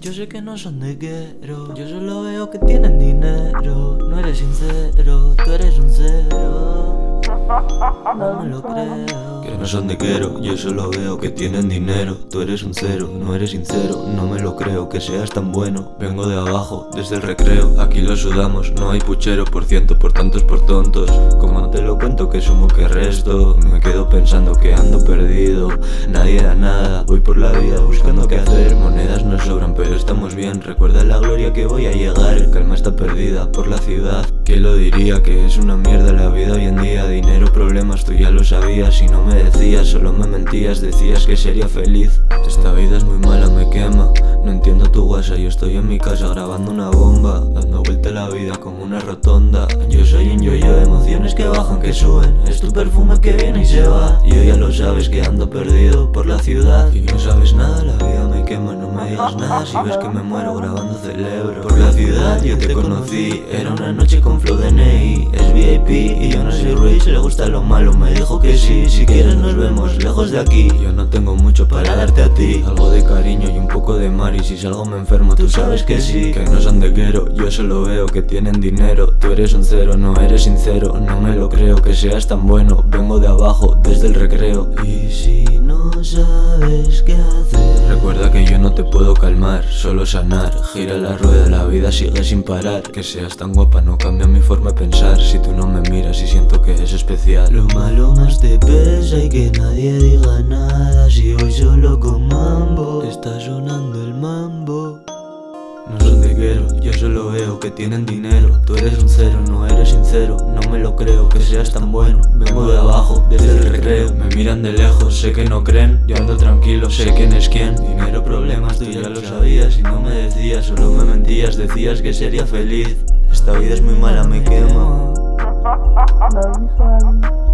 Yo sé que no son de Yo solo veo que tienen dinero. No eres sincero, tú eres un cero No me lo creo Que no son de quiero, yo solo veo que tienen dinero. Tú eres un cero, no eres sincero, no me lo creo que seas tan bueno. Vengo de abajo, desde el recreo, aquí lo sudamos. No hay puchero por ciento, por tantos, por tontos. Como te lo cuento que sumo que resto. Me quedo pensando que ando perdido. Nadie da nada, voy por la vida buscando qué hacer. Monedas no sobran pero estamos bien. Recuerda la gloria que voy a llegar. Calma está perdida por la ciudad. ¿Quién lo diría que es una mierda la vida hoy en día? Tú ya lo sabías y no me decías Solo me mentías, decías que sería feliz. Esta vida es muy mala, me quema No entiendo tu WhatsApp, yo estoy en mi casa grabando una bomba Dando vuelta a la vida como una rotonda. Yo soy un que bajan, que suben. Es tu perfume que viene y se va. Y ya lo sabes que ando perdido por la ciudad. Y no sabes nada, la vida me quema, no me digas nada. Si ves que me muero grabando celebro Por la ciudad yo te conocí, era una noche con flow de Ney Es VIP y yo no soy rich, le gusta lo malo. Me dijo que sí, si quieres vemos lejos de aquí. Yo no tengo mucho para darte a ti. Algo de cariño y un poco de mar. Y si salgo me enfermo, tú sabes que sí. Que no son de quiero, yo solo veo que tienen dinero. Tú eres un cero, no eres sincero. No me lo creo que seas tan bueno. Vengo de abajo, desde el recreo. Y si no sabes qué hacer te puedo calmar, solo sanar. Gira la rueda, la vida sigue sin parar. Que seas tan guapa no cambia mi forma de pensar. Si tú no me miras y siento que es especial. Lo malo más te pesa y que nadie diga nada. Si voy solo con mambo Está sonando que tienen dinero. Tú eres un cero, no eres sincero. No me lo creo que seas tan bueno. Vengo de abajo, desde el recreo. Me miran de lejos, sé que no creen. Yo ando tranquilo, sé quién es quién. Dinero, problemas, tú ya lo sabías. Y no me decías, solo me mentías. Decías que sería feliz. Esta vida es muy mala, me quema